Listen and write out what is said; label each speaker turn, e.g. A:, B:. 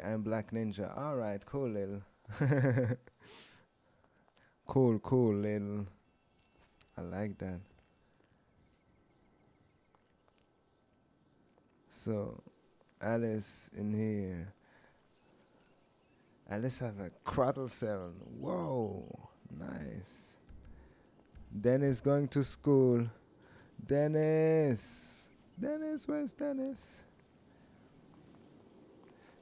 A: I'm Black Ninja. All right, cool, Lil. cool, cool, Lil. I like that. So, Alice in here. Alice have a cradle cell. Whoa, nice. Dennis going to school. Dennis. Dennis, where's Dennis?